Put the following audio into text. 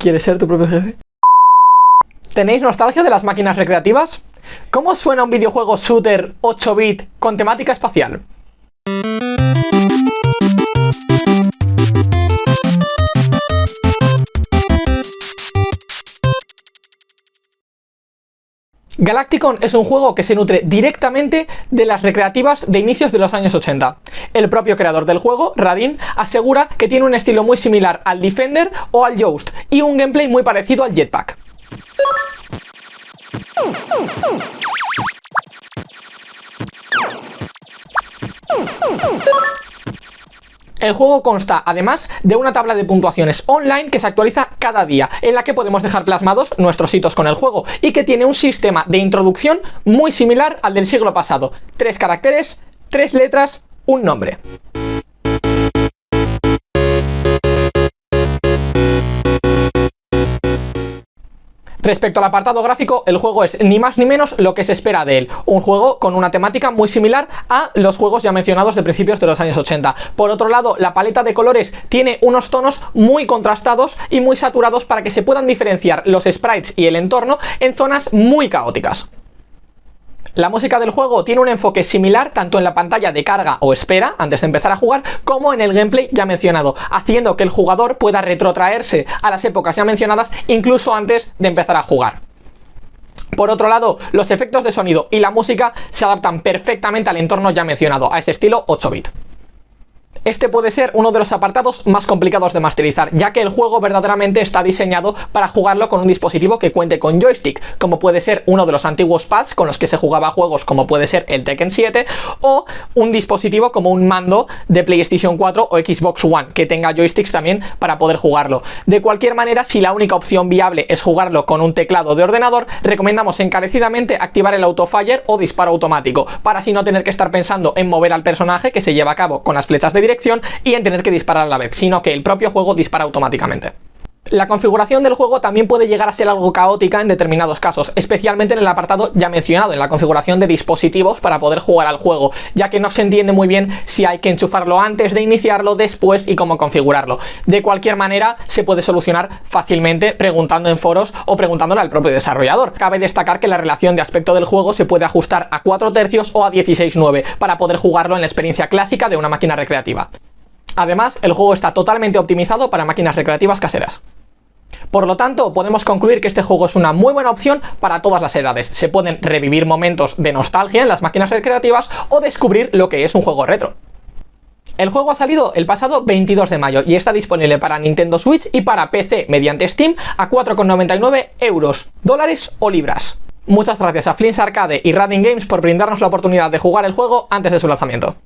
¿Quieres ser tu propio jefe? ¿Tenéis nostalgia de las máquinas recreativas? ¿Cómo suena un videojuego shooter 8-bit con temática espacial? Galacticon es un juego que se nutre directamente de las recreativas de inicios de los años 80. El propio creador del juego, Radin, asegura que tiene un estilo muy similar al Defender o al Yoast y un gameplay muy parecido al Jetpack. El juego consta además de una tabla de puntuaciones online que se actualiza cada día, en la que podemos dejar plasmados nuestros hitos con el juego y que tiene un sistema de introducción muy similar al del siglo pasado. Tres caracteres, tres letras, un nombre. Respecto al apartado gráfico, el juego es ni más ni menos lo que se espera de él, un juego con una temática muy similar a los juegos ya mencionados de principios de los años 80. Por otro lado, la paleta de colores tiene unos tonos muy contrastados y muy saturados para que se puedan diferenciar los sprites y el entorno en zonas muy caóticas. La música del juego tiene un enfoque similar tanto en la pantalla de carga o espera antes de empezar a jugar como en el gameplay ya mencionado, haciendo que el jugador pueda retrotraerse a las épocas ya mencionadas incluso antes de empezar a jugar. Por otro lado, los efectos de sonido y la música se adaptan perfectamente al entorno ya mencionado, a ese estilo 8-bit. Este puede ser uno de los apartados más complicados de masterizar, ya que el juego verdaderamente está diseñado para jugarlo con un dispositivo que cuente con joystick, como puede ser uno de los antiguos pads con los que se jugaba juegos como puede ser el Tekken 7, o un dispositivo como un mando de PlayStation 4 o Xbox One, que tenga joysticks también para poder jugarlo. De cualquier manera, si la única opción viable es jugarlo con un teclado de ordenador, recomendamos encarecidamente activar el autofire o disparo automático, para así no tener que estar pensando en mover al personaje que se lleva a cabo con las flechas de dirección y en tener que disparar a la vez, sino que el propio juego dispara automáticamente. La configuración del juego también puede llegar a ser algo caótica en determinados casos, especialmente en el apartado ya mencionado, en la configuración de dispositivos para poder jugar al juego, ya que no se entiende muy bien si hay que enchufarlo antes de iniciarlo, después y cómo configurarlo. De cualquier manera, se puede solucionar fácilmente preguntando en foros o preguntándole al propio desarrollador. Cabe destacar que la relación de aspecto del juego se puede ajustar a 4 tercios o a 16.9 para poder jugarlo en la experiencia clásica de una máquina recreativa. Además, el juego está totalmente optimizado para máquinas recreativas caseras. Por lo tanto, podemos concluir que este juego es una muy buena opción para todas las edades. Se pueden revivir momentos de nostalgia en las máquinas recreativas o descubrir lo que es un juego retro. El juego ha salido el pasado 22 de mayo y está disponible para Nintendo Switch y para PC mediante Steam a 4,99 euros, dólares o libras. Muchas gracias a Flins Arcade y Radin Games por brindarnos la oportunidad de jugar el juego antes de su lanzamiento.